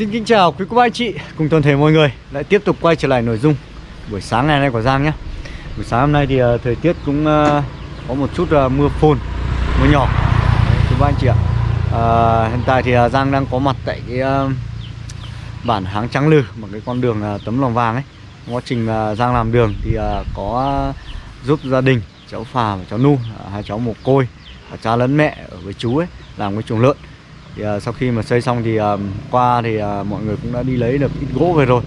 Xin kính chào quý cô bác anh chị cùng toàn thể mọi người. Lại tiếp tục quay trở lại nội dung buổi sáng ngày nay của Giang nhé. Buổi sáng hôm nay thì uh, thời tiết cũng uh, có một chút uh, mưa phùn mưa nhỏ. Quý cô bác anh chị ạ. Uh, hiện tại thì uh, Giang đang có mặt tại cái uh, bản Háng Trắng Lừ một cái con đường uh, tấm lòng vàng ấy. Quá trình uh, Giang làm đường thì uh, có giúp gia đình cháu Phà và cháu Nu uh, hai cháu mồ côi uh, cha lẫn mẹ ở với chú ấy làm cái chuồng lợn thì uh, sau khi mà xây xong thì uh, qua thì uh, mọi người cũng đã đi lấy được ít gỗ về rồi.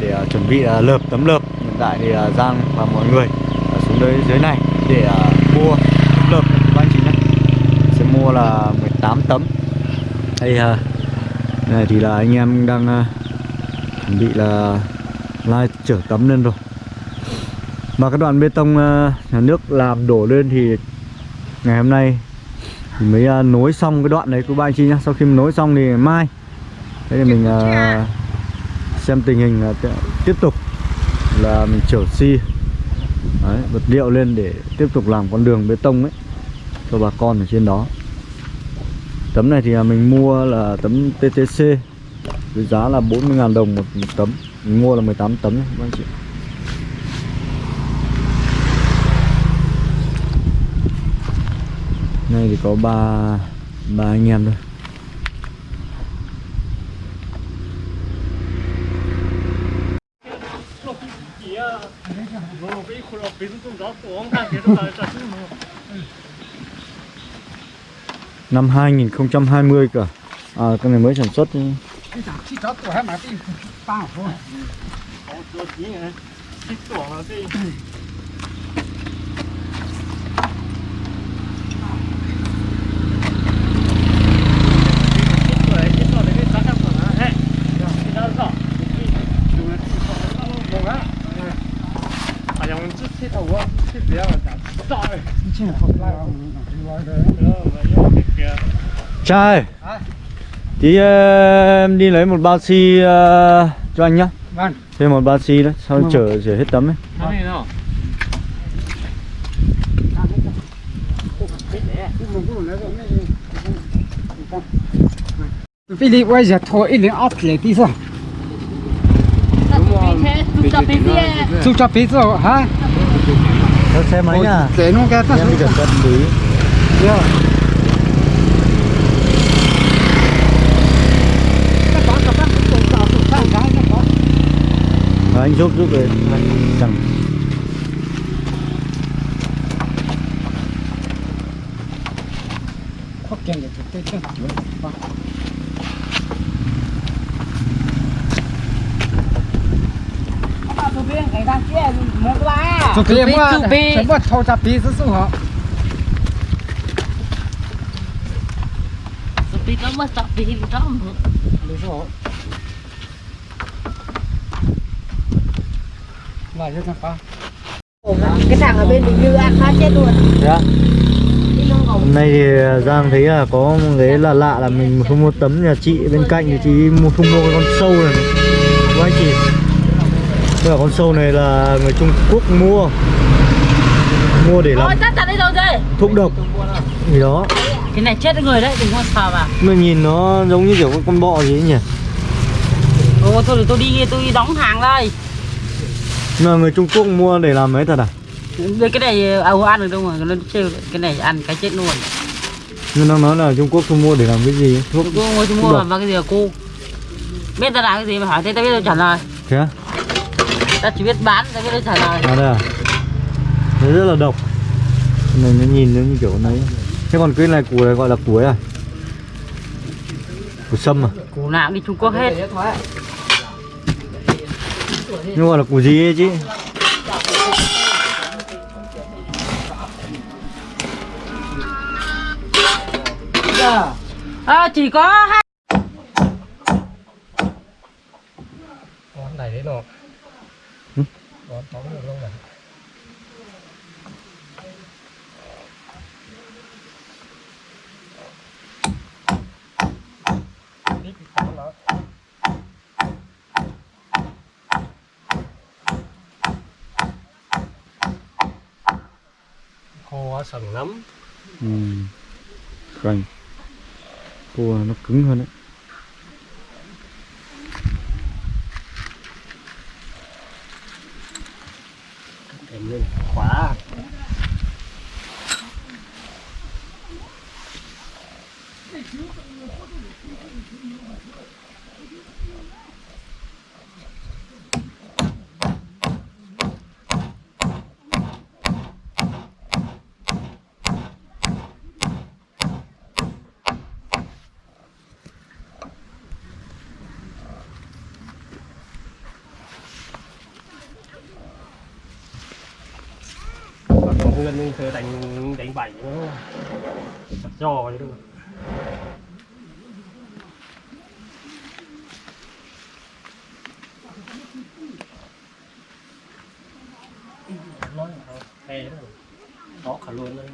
Để uh, chuẩn bị uh, lợp tấm lợp. Hiện tại thì uh, Giang và mọi người uh, xuống dưới dưới này để uh, mua tấm lợp các anh chị nhé. Sẽ mua là 18 tấm. Đây uh, này thì là anh em đang uh, chuẩn bị là lai chở tấm lên rồi. Mà cái đoạn bê tông uh, nhà nước làm đổ lên thì ngày hôm nay thì mới uh, nối xong cái đoạn đấy của ba anh chị nhá. Sau khi mình nối xong thì mai. Thế thì mình uh, xem tình hình uh, tiếp tục là mình chở xi. Đấy, vật liệu lên để tiếp tục làm con đường bê tông ấy cho bà con ở trên đó. Tấm này thì mình mua là tấm TTC với giá là 40.000 đồng một, một tấm. Mình mua là 18 tấm nhé các anh chị Nay thì có ba ba anh em thôi. Năm 2020 cả À cái này mới sản xuất Trai Tí ờ, em đi lấy một bao xi ờ, cho anh nhá. Vâng. Thêm một bao xi đấy Sau chở chở hết tấm ấy. Vì lý bây giờ thôi ít liền áp lại đi sao? Chú cho biết rồi hả? Theo xe máy nhá Để nó cái Em đi cẩn thận tí. Rồi, anh giúp giúp về Chẳng Có kiện để thực tế chứ. Chú biết mua, chú biết mua thâu cho biết是好。 Tapi kamu tak pilih kamu. 没事好。来这干啥？ Cái thằng ở bên Bình Như ăn phát chết luôn. Thế á? Đi lông gồng. Hôm nay thì Giang thấy là có một cái là lạ là mình không mua tấm nhà chị bên cạnh thì chị mua không mua cái con sâu này Các anh chị Tức là con sâu này là người Trung Quốc mua Mua để làm Thôi tắt rồi thuốc độc gì đó Cái này chết người đấy, đừng có sờ vào. Mà nhìn nó giống như kiểu con con bọ gì ấy nhỉ Ồ, thôi để tôi đi, tôi đi đóng hàng đây. Mà người Trung Quốc mua để làm mấy thật à? Đây cái này à, ăn được đâu mà nó cái này ăn cái chết luôn. Nhưng nó nói là Trung Quốc không mua để làm cái gì? Thuốc ngồi chung mua mà vào cái gì à cô? Biết ta làm cái gì mà hỏi thế ta biết tôi trả lời. Thế á? Ta chỉ biết bán, ta biết trả lời. À đây à? Đấy rất là độc Này nó nhìn nó như kiểu này Thế còn cái này củ này gọi là củ ấy à? Củ sâm à? Củ nào đi Trung Quốc hết. Nhưng gọi là củ gì ấy chứ? À, chỉ có hai này đấy nó. Có có được không này? khô sần lắm Ừ. Cành Cua nó cứng hơn đấy còn còn hương nhưng đánh đánh bảy nó giò chứ đúng không thế đó cả luôn đấy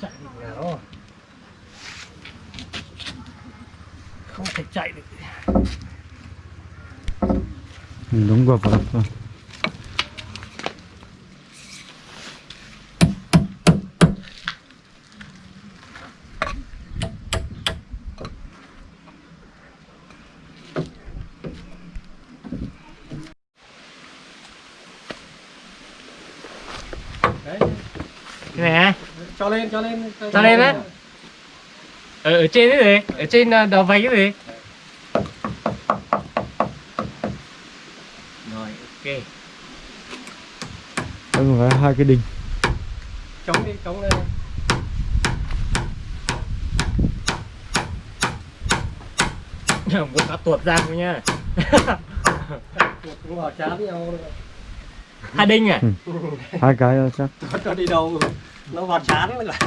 chạy được nào không thể chạy được Ừ, đúng vào vào vào. đấy Cái này cho lên cho lên Cho lên á? ở, ở trên cái gì? Ở trên ờ, đầu vành cái gì? Rồi, ok. Đây là hai cái đinh chống đi chống lên Muốn cá tuột ra không nha. cũng vào chán nhau rồi. Hai đinh à? hai cái thôi chắc Nó cho đi đâu nó vào chán mới là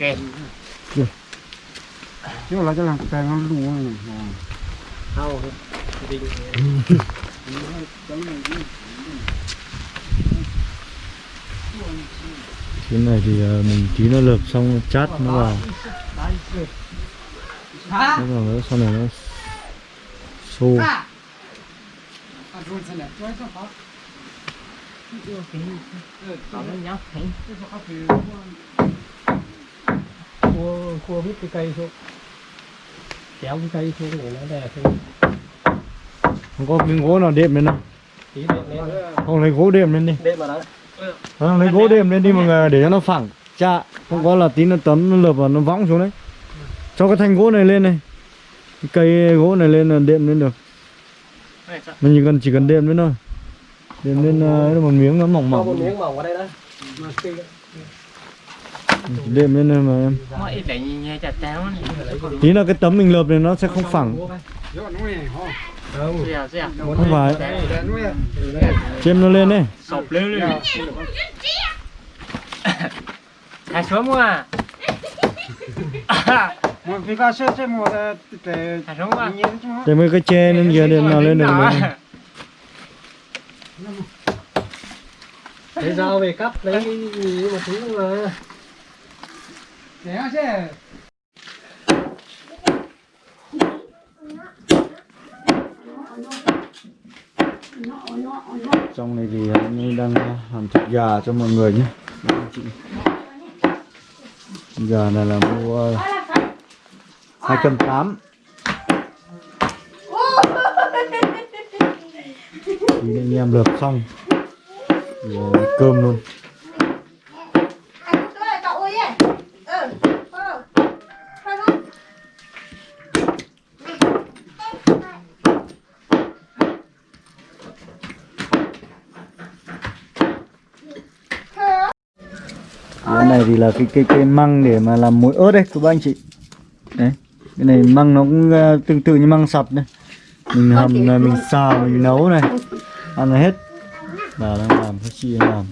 Ok chứ là cho làm cái nó lùa thao cái này thì ờ, mình tí nó lợp xong chát nó vào. Nó vào nữa, sau này nó xô. Cua cua hít cái cây xuống kéo cái cây xuống để nó đè xuống. Không có cái gỗ nào đệm lên đâu. Không lấy gỗ đệm lên đi. Đêm mà đó. Không lấy gỗ đệm lên đi mọi người để cho nó phẳng chạ. Không có là tí nó tấm nó lợp vào nó võng xuống đấy. Cho cái thanh gỗ này lên này. Cái cây gỗ này lên là đệm lên được. Mình chỉ cần chỉ cần đệm lên thôi. Đệm lên uh, một miếng nó mỏng cho một mỏng miếng mỏng vào đây đó. Đệm lên này mà em. Tí là cái tấm mình lợp này nó sẽ không phẳng. Không Dẻo dẻo. không phải. Chêm nó lên đấy Sộp lên lên. Hai xuống mua à? để mấy cái che lên kia để nào lên được lên lấy dao về cắt lấy một thứ mà để chứ. Trong này thì anh ấy đang làm thịt gà cho mọi người nhé. Chị. gà này là mua hai trăm tám. Thì anh em lợp xong. Thì ờ, cơm luôn. Cái này thì là cái cây cây măng để mà làm muối ớt đấy các bác anh chị. Đấy cái này măng nó cũng ờ, tương tự như măng sập đấy mình hầm là mình xào mình nấu này. Ăn là hết. Bà đang làm chị đang làm.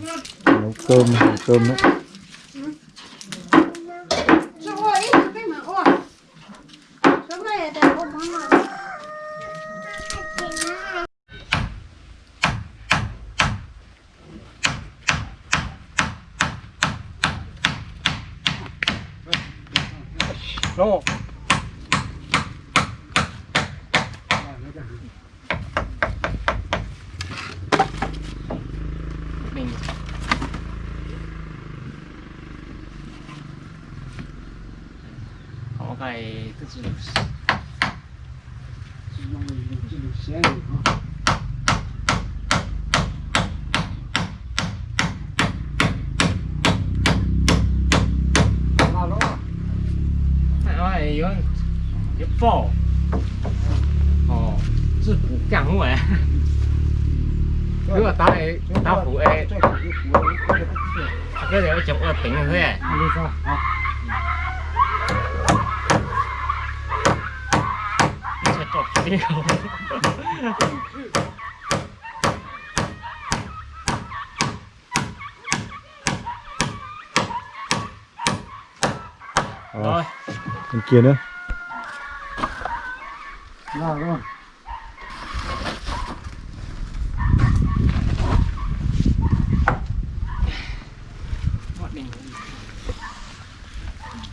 Nấu cơm nấu cơm đấy Cho ơi, cái mà ôi. Xuống đây để ôm món này. Nó Mình Có 这个这个这个咸鱼啊。有有爆哦，是补干木哎。如果打你打补哎，啊，这里有一种二平是不是？啊。Ờ, Rồi bên kia nữa Là rồi.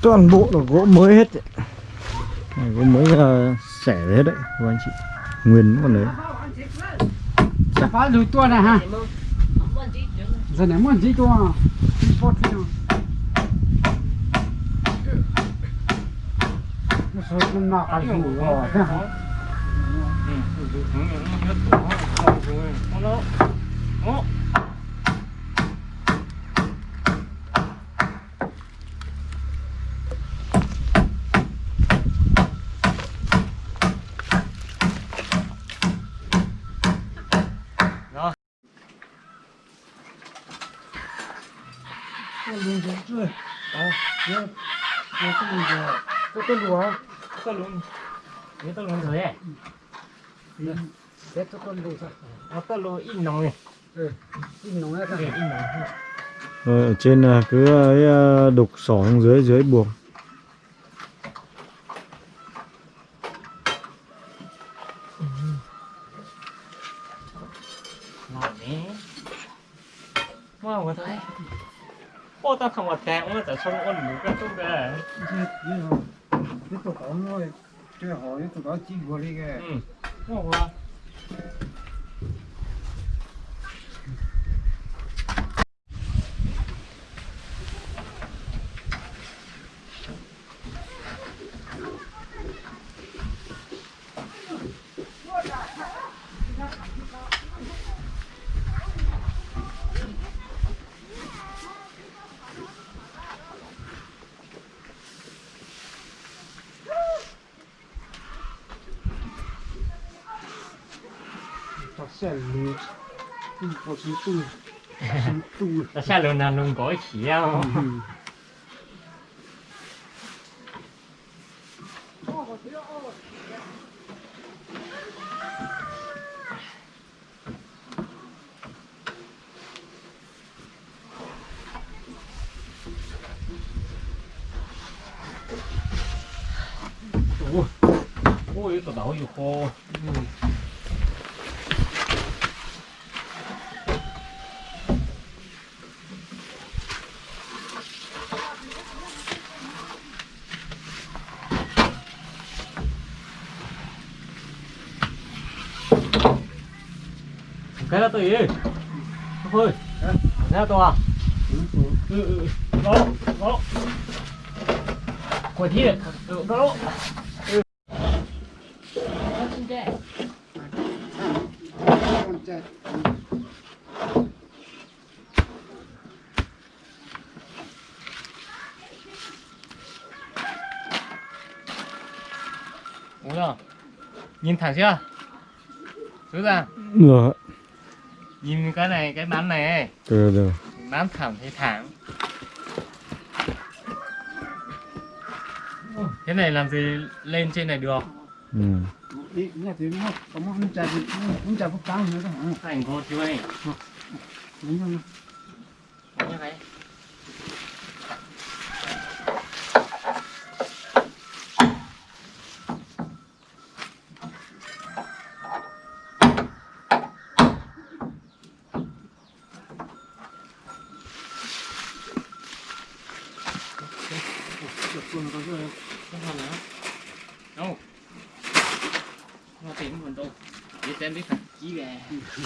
Toàn bộ là gỗ mới hết. Này, gỗ mới uh, xẻ hết đấy các anh chị nguyên còn đấy Sẽ phá lùi tua này ha. Giờ này muốn gì tua? Rồi, Cái lùi rồi. Cái cái lùi hả? tao luôn. Ini tao luôn rồi. Thế cái con lùi sao? Nó tao luôn ít nồng này. Ừ. In nó ra Cái cái. ít nồng. Rồi, ở trên là cứ ấy, ờ, đục sỏ xuống dưới dưới buồng Ngon có thấy. Ô, tao không có tẹo nữa, tại sao nó ôn mũi cái tốt kìa. Thế thế rồi. Thế tụi có nói chơi hỏi tụi có chi của đi kìa. Ừ. Ngon quá. Tao sẽ lùi. Tu có chỉ tu. Chỉ tu. Tại sao lần nào thế là tùy thôi thế là tôi à? Ừ ừ, ừ. đó đó. Quả thiệt đó. Con trai. 뭐야 nhìn thẳng chưa? Rõ ra, được nhìn cái này cái bán này được được bán thẳng thì thẳng cái này làm gì lên trên này được ừ. Đi, nghe tiếng có một phúc nữa hả? thành cô chú ấy Đúng không? như thế chuột chuồn có rồi không hoàn nữa đâu nó tìm mình đâu để xem biết thật chí về nó tụi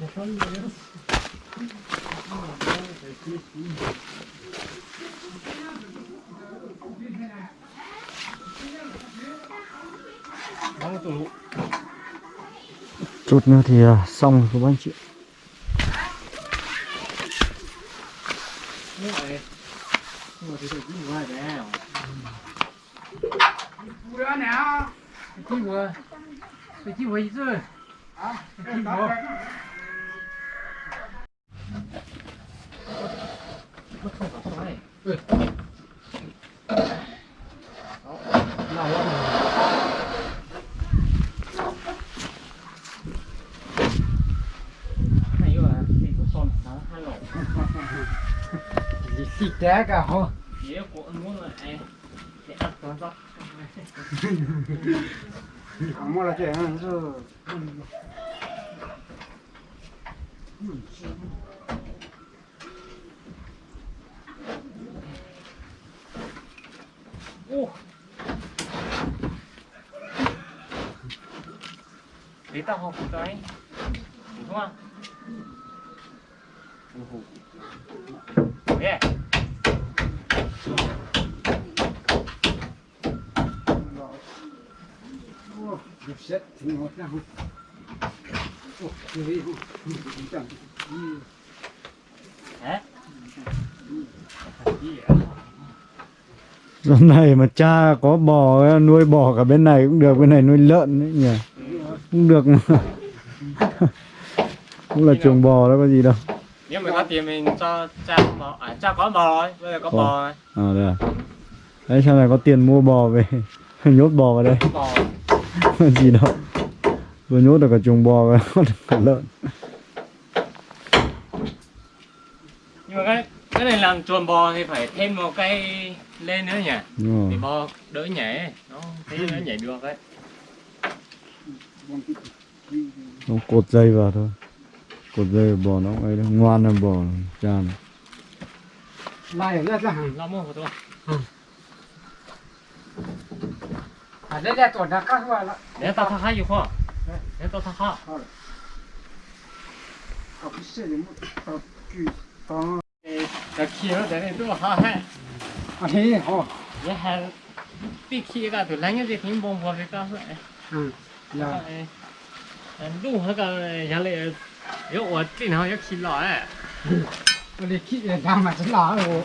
lụ Vâng, chút nữa thì à, xong rồi các anh chị nước này nhưng mà thì tôi cũng ngoài đấy Vừa nè. cái vừa cái chi vừa chứ À, cái chi vừa nó không có xoay ừ nào lắm. này rồi thì có son nó hai lỗ Té cả hô. nếu của anh muốn là ai ăn toàn rót Mua là chuyện hơn rồi. ô để tao học cái đúng không Yeah. Xét thì ngọt ra. Hả? Hôm nay mà cha có bò nuôi bò cả bên này cũng được bên này nuôi lợn đấy nhỉ? Cũng được. Mà cũng là chuồng bò đó có gì đâu. Nếu mà có tiền mình cho cha bò, à, cha có bò rồi, bây giờ có Bò. bò rồi. à đây à. Đấy sau này có tiền mua bò về nhốt bò vào đây. Bò gì đâu vừa nhốt được cả chuồng bò và nhốt được cả lợn. Nhưng mà cái cái này làm chuồng bò thì phải thêm một cây lên nữa nhỉ? Đúng thì rồi bò đỡ nhảy nó thế nó nhảy được đấy. Nó cột dây vào thôi. Cột dây vào bò nó ấy đó ngoan là bò cha này. Rất là hàng. lo mua của 啊，人家昨来干来了。来打他哈一晃，来打他哈。好了。他不写的木，他举刀。那气候在那这么好旱。啊，很好。你还别气一个都冷的很，忙活的干来。嗯，呀。嗯，路上干下来，要我经常要去老哎。我的气也干嘛是老哦。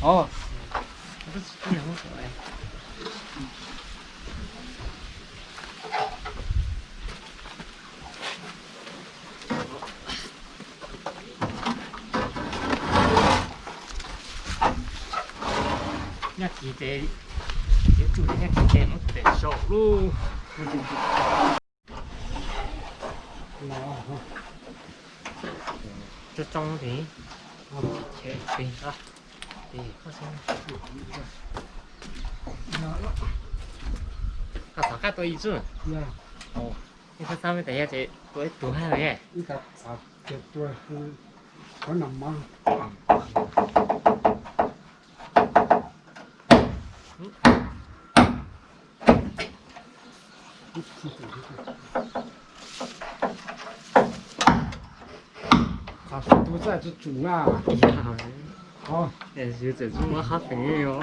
哦。不是经常说哎。要骑这，要住这要骑这，我得收入。 这中题，切对啊，对，好像。啊，大家都一致 Dạ. 哦。你看上面等一下这多多还有耶， Ý cả à, tuyệt tuổi thì số tôi在这煮啊，哎呀，好，这就这种我好肥哟。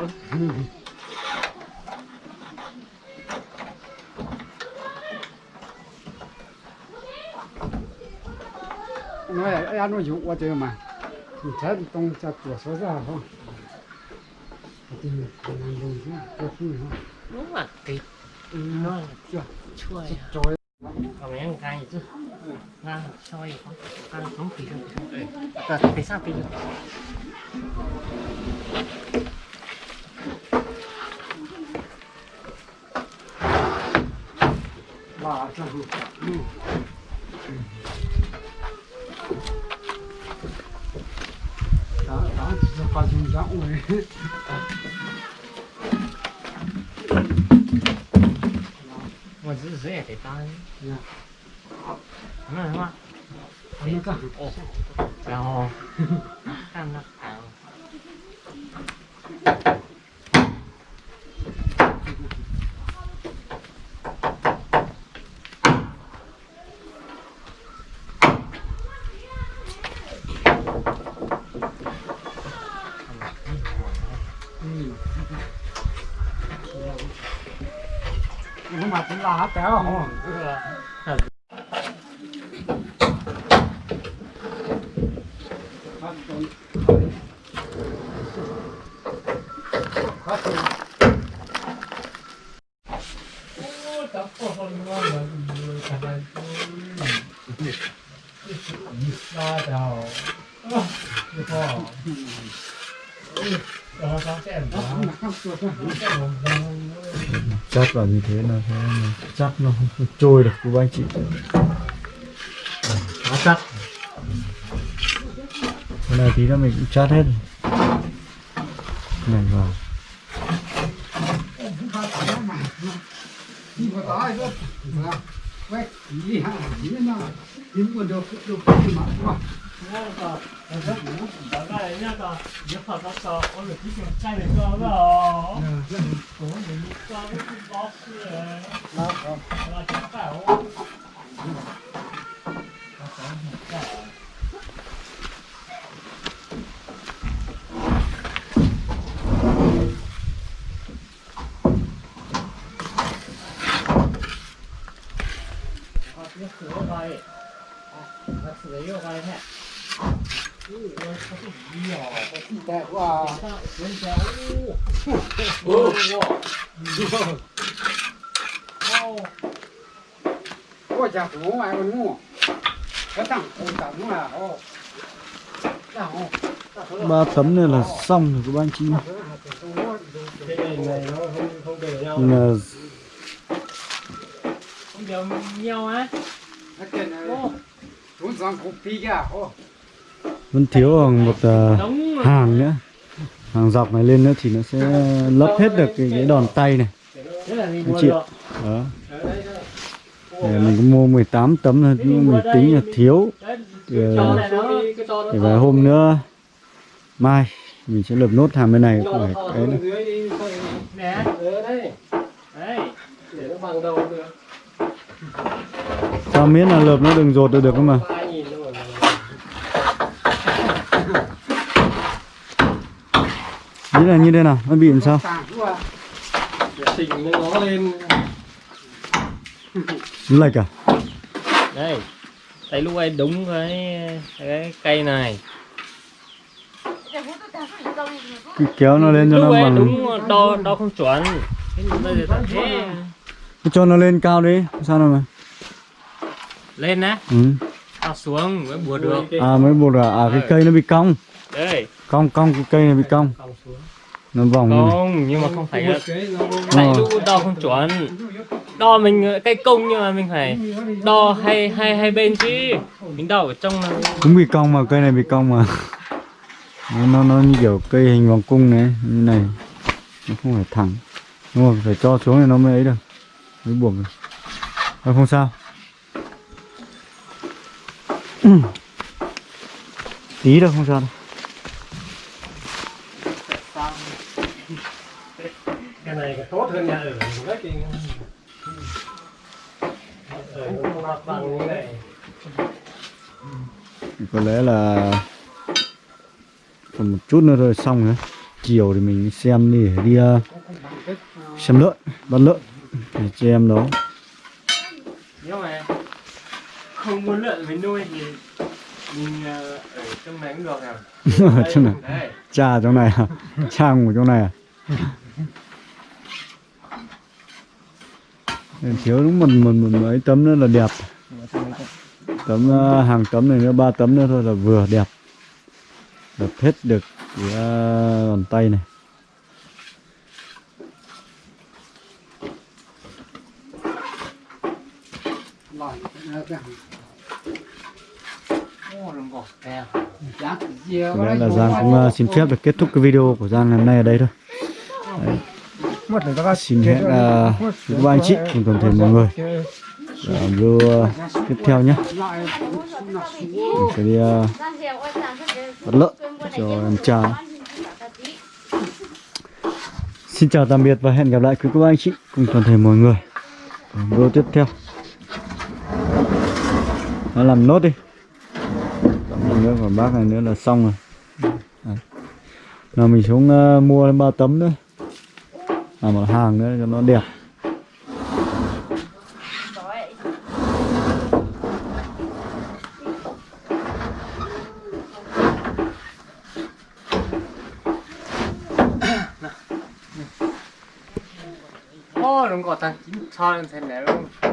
nói là ăn nó dụ qua chơi mà, mình thấy trong cha tuổi số ra không? Thì mình làm đồ chứ, cho phi không? đúng là thịt nó là Chưa, chua à. trời còn mấy ăn cay chứ 난 저희 나는 너무 비려. 나 대사 비려. 맞아, 응. 나, 나 진짜 빠진다, 오늘. mà giữ dễ để ta nhá. 那个哦，然后看那看，嗯，我嘛真拉掉 chắc là như thế là thế chắc nó không trôi được của anh chị. Quá chắc. Cái này tí nữa mình cũng chát hết này vào. Quét, đi hạ, đi lên nào, đi mua được, được, đi mà, 뭔가 내가 너무 나가 애냐가 옆에 갔다 오늘 지금 차례 꺼라 너무 늦다 무슨 버스에 나 잠깐 오 아, 그거 들어가야. 아, 그거 들어가야 해 đẹp quá có chả phủ ngoài còn mua cái ba tấm này là xong rồi các bạn chị là không đều nhau á. Hãy subscribe cho kênh Ghiền Mì Gõ Để vẫn thiếu khoảng một uh, hàng nữa. Hàng dọc này lên nữa thì nó sẽ lấp hết được cái, cái đòn tay này. Anh chị đó. Để mình có mua 18 tấm thôi nhưng mình tính là thiếu. Đấy, ờ, thì, vài hôm nữa mai mình sẽ lợp nốt hàng bên này cho phải cái nữa. sao miễn là lợp nó đừng rột được được không mà? Nghĩ là như thế nào? Nó bị làm sao? Chỉnh nó lên lệch à? Đây tay lúc ấy đúng cái cái cây này. Cứ kéo nó lên cho lúc nó bằng đúng đo đo không chuẩn. Thế thế. Cho nó lên cao đi sao nào mà? Lên á. Ừ. tao xuống mới bùa được. À mới buộc là à? Cái cây nó bị cong. Đây. Cong cong cái cây này bị cong nó vòng không nhưng mà không phải là Ờ. tại lúc đo không chuẩn. Đo mình cây công nhưng mà mình phải đo hai hai hai bên chứ. Mình đo ở trong là cũng bị cong mà cây này bị cong mà. Nó, nó nó như kiểu cây hình vòng cung này như này. Nó không phải thẳng. Đúng rồi phải cho xuống thì nó mới ấy được. Mới buộc được. Thôi không sao. Tí đâu không sao đâu cái tốt hơn nhà ở rất thì ở nó mặt bằng như này có lẽ là còn một chút nữa rồi xong nữa chiều thì mình xem đi để đi ờ, xem lợn bắt lợn để cho em đó. Nếu mà không muốn lợn với nuôi thì mình ờ, ở trong này cũng được nào ở trong này. Đấy cha trong này à? Cha ngủ trong này à Nên thiếu đúng một, một, một mấy tấm nữa là đẹp. Tấm ờ, hàng tấm này nữa ba tấm nữa thôi là vừa đẹp. Đập hết được cái ờ, bàn tay này. Lại, là Giang cũng ờ, xin phép được kết thúc cái video của Giang ngày hôm nay ở đây thôi. Đấy xin hẹn uh, các anh chị cùng toàn thể mọi người. Ở video uh, tiếp theo nhé. Mình sẽ đi uh, bắt lợn cho em cha. Xin chào tạm biệt và hẹn gặp lại quý cô bác anh chị cùng toàn thể mọi người ở video tiếp theo. Nó làm nốt đi. Tấm nữa còn bác này nữa là xong rồi. À. nào mình xuống uh, mua thêm ba tấm nữa làm một hàng nữa cho nó đẹp Ô, đúng có ta chín cho lên thế này luôn.